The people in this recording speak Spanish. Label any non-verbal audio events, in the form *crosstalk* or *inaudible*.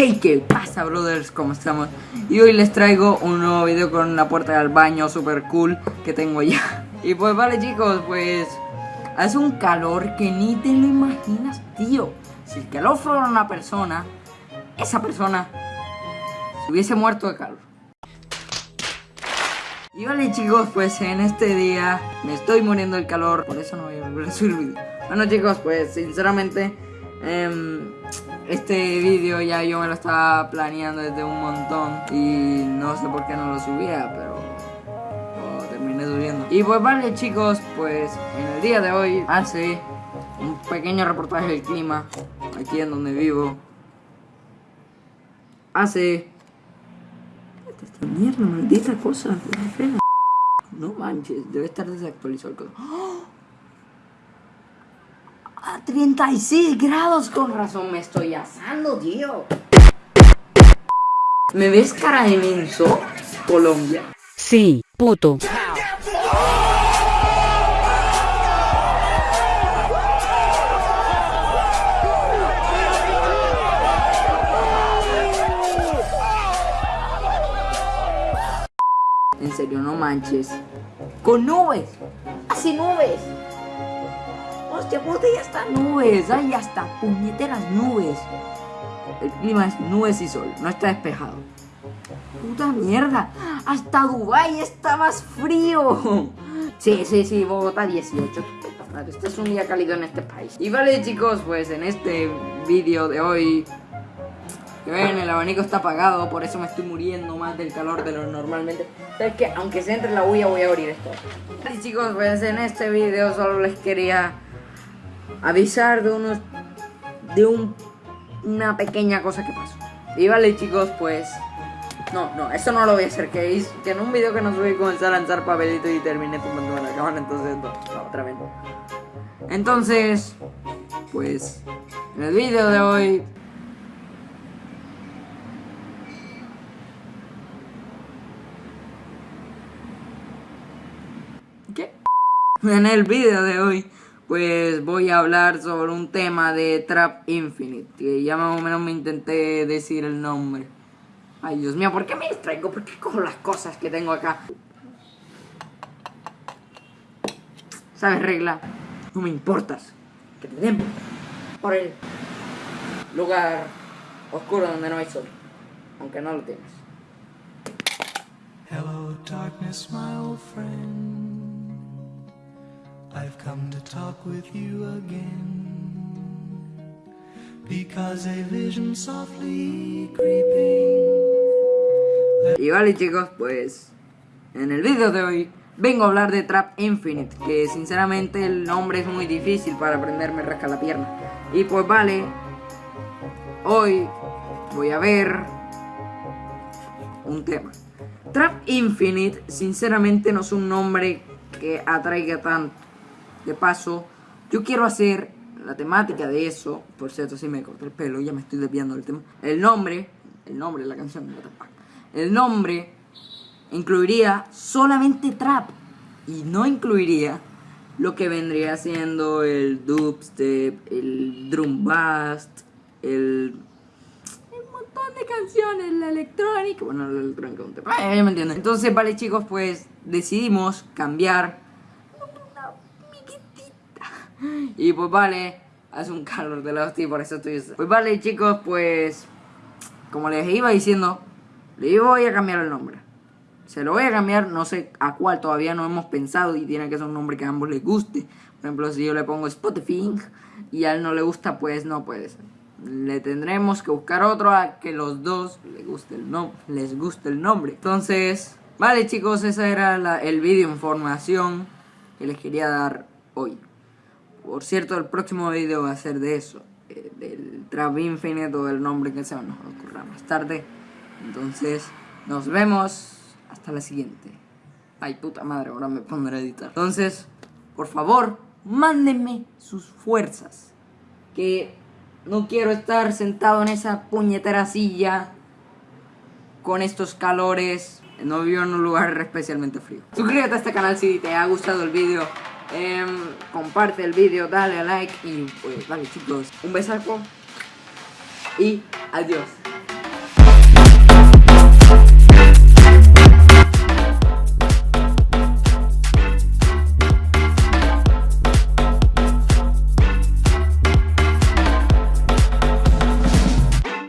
Hey, ¿qué pasa, brothers? ¿Cómo estamos? Y hoy les traigo un nuevo video con la puerta del baño super cool que tengo ya. *laughs* Y pues vale, chicos, pues hace un calor que ni te lo imaginas, tío. Si el calor fuera una persona, esa persona se hubiese muerto de calor. Y vale, chicos, pues en este día me estoy muriendo del calor, por eso no voy a volver a subir video. Bueno, chicos, pues sinceramente em, este vídeo ya yo me lo estaba planeando desde un montón y no sé por qué no lo subía, pero terminé subiendo. Y pues vale chicos, pues en el día de hoy hace un pequeño reportaje del clima aquí en donde vivo. Hace... Esta mierda, maldita cosa, no manches, debe estar desactualizado el. A 36 grados, con razón me estoy asando, tío. ¿Me ves cara de menso? Colombia. Sí, puto. En serio, no manches. Con nubes. Así nubes. Hostia puta, ya está nubes. Ay, hasta puñeteras nubes. El clima es nubes y sol. No está despejado. Puta mierda. Hasta Dubai está más frío. Sí, sí, sí, Bogotá 18. Este es un día cálido en este país. Y vale, chicos, pues en este vídeo de hoy que ven, el abanico está apagado, por eso me estoy muriendo más del calor de lo normalmente. Es que aunque se entre la bulla voy a abrir esto. Y chicos, pues en este video solo les quería avisar de unos de un, una pequeña cosa que pasó. Y vale chicos, pues no, no, eso no lo voy a hacer, que, hice, que en un video que no subí comencé a lanzar papelitos y terminé tumbando la cámara, entonces no, no, otra vez no. Entonces, pues en el video de hoy ¿Qué? *laughs* En el video de hoy, pues voy a hablar sobre un tema de Trap Infinite, que ya más o menos me intenté decir el nombre. Ay, Dios mío, ¿por qué me distraigo? ¿Por qué cojo las cosas que tengo acá? ¿Sabes, regla? No me importas. Que te den por el lugar oscuro donde no hay sol. Aunque no lo tienes. Hello, darkness, my old friend. Come to talk with you again. Because a vision softly creeping. Y vale chicos, pues en el video de hoy vengo a hablar de Trap Infinite, que sinceramente el nombre es muy difícil para aprenderme rasca la pierna. Y pues vale, hoy voy a ver un tema. Trap Infinite sinceramente no es un nombre que atraiga tanto. De paso, yo quiero hacer la temática de eso, por cierto si me corté el pelo, ya me estoy desviando del tema. El nombre, el nombre de la canción, el nombre incluiría solamente trap y no incluiría lo que vendría siendo el dubstep, el drum bust, el montón de canciones, la electrónica, bueno, la electrónica ya me entienden. Entonces, vale chicos, pues decidimos cambiar una miquitita. Y pues vale, hace un calor de la hostia, por eso estoy... Pues vale chicos, pues como les iba diciendo, le voy a cambiar el nombre. Se lo voy a cambiar, no sé a cuál todavía no hemos pensado y tiene que ser un nombre que a ambos les guste. Por ejemplo, si yo le pongo Spotify y a él no le gusta, pues no puede ser. Le tendremos que buscar otro a que los dos les guste el, no les guste el nombre. Entonces, vale chicos, esa era la, el vídeo información que les quería dar hoy. Por cierto, el próximo video va a ser de eso. Eh, del Trap Infinite o del nombre que sea, nos ocurra más tarde. Entonces, nos vemos hasta la siguiente. Ay, puta madre, ahora me pondré a editar. Entonces, por favor, mándenme sus fuerzas. Que no quiero estar sentado en esa puñetera silla con estos calores. No vivo en un lugar especialmente frío. Suscríbete a este canal si te ha gustado el vídeo. Eh, comparte el vídeo, dale a like y pues vale chicos, un besaco y adiós.